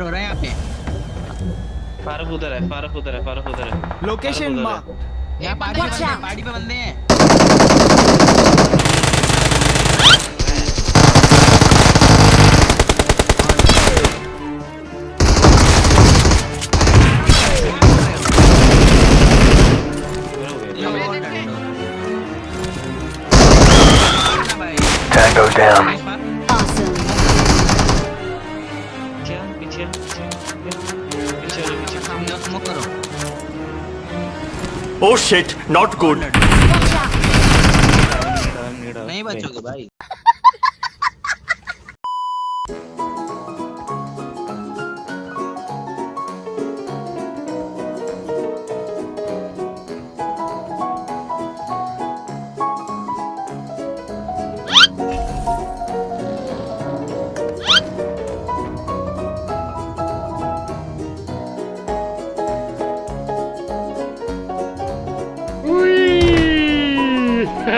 हो रहा है यहाँ पे। फारूक उधर है फारूक उधर है फारूक उधर है लोकेशन यहाँ हैं पे बंदे हैं। मत करो। ओह शिट नॉट गुड नहीं बचोगे भाई।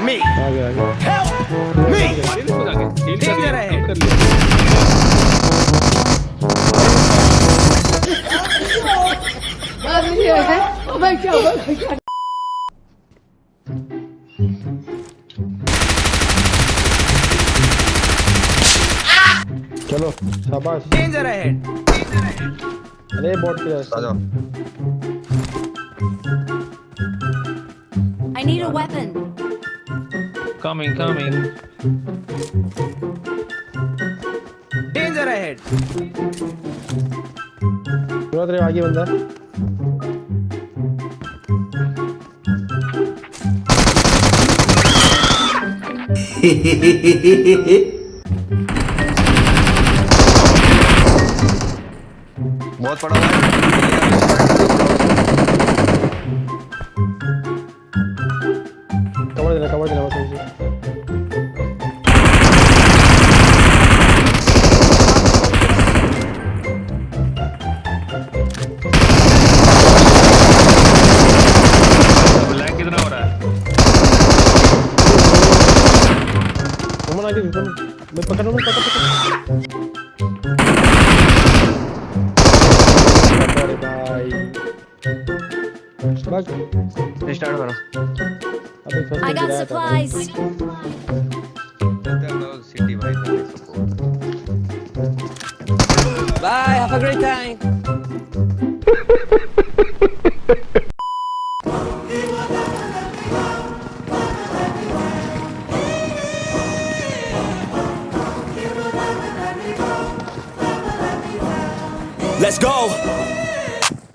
me. Help me. Take their head. Oh my god, oh my god. चलो शाबाश डेंजर अहेड अरे बोट पे आ जाओ I need a weapon Coming, coming. Danger ahead. बहुत रे आगे बंदा बहुत पड़ा हुआ है caralho. Vem pra caralho, pra cá, pra cá. Vai, vai. Restart, mano. I got supplies. Bye, have a great time. Let's go.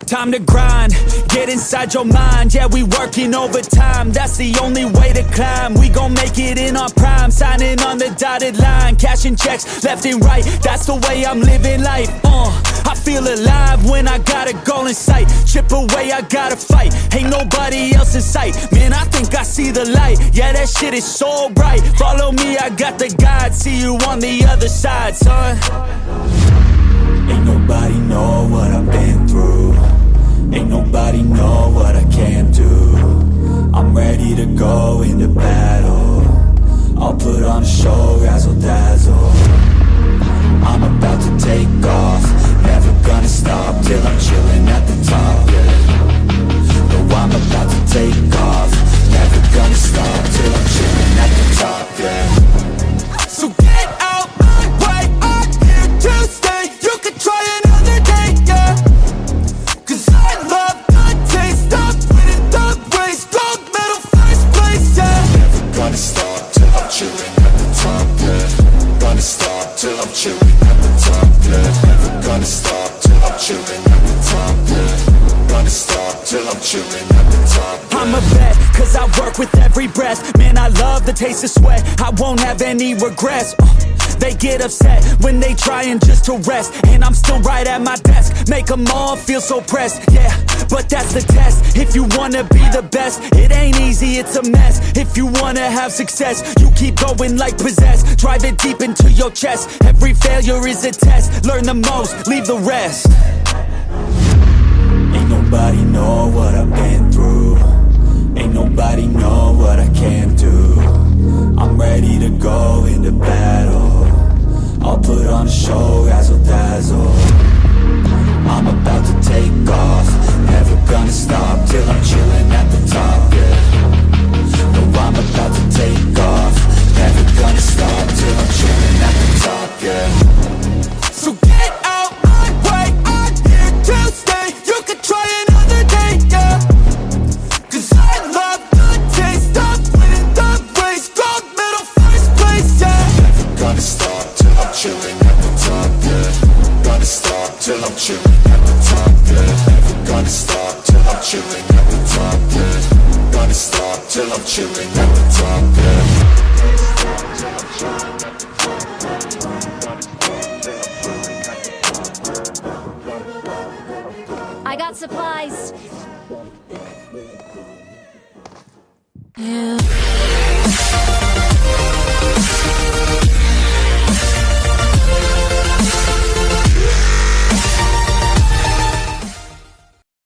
Time to grind, get inside your mind. Yeah, we working overtime. That's the only way to climb. We gon' make it in our prime, signing on the dotted line, cashing checks left and right. That's the way I'm living life. Uh, I feel alive when I got a goal in sight. Chip away, I gotta fight. Ain't nobody else in sight. Man, I think I see the light. Yeah, that shit is so bright. Follow me, I got the guide. See you on the other side, son. Know what I've been through. Ain't nobody know what I can do. I'm ready to go into battle. I'll put on a show, razzle dazzle. I'm about to take off. Never gonna stop till I'm chilling at the Man, I love the taste of sweat. I won't have any regrets. Uh, they get upset when they trying just to rest. And I'm still right at my desk. Make them all feel so pressed. Yeah, but that's the test. If you wanna be the best, it ain't easy, it's a mess. If you wanna have success, you keep going like possessed. Drive it deep into your chest. Every failure is a test. Learn the most, leave the rest. Ain't nobody know what I've been I'm ready to go into battle. I'll put on a show, razzle dazzle. I'm about to take off. Never gonna stop till I'm chilling at the top, yeah till I'm chilling at the top, yeah I got supplies.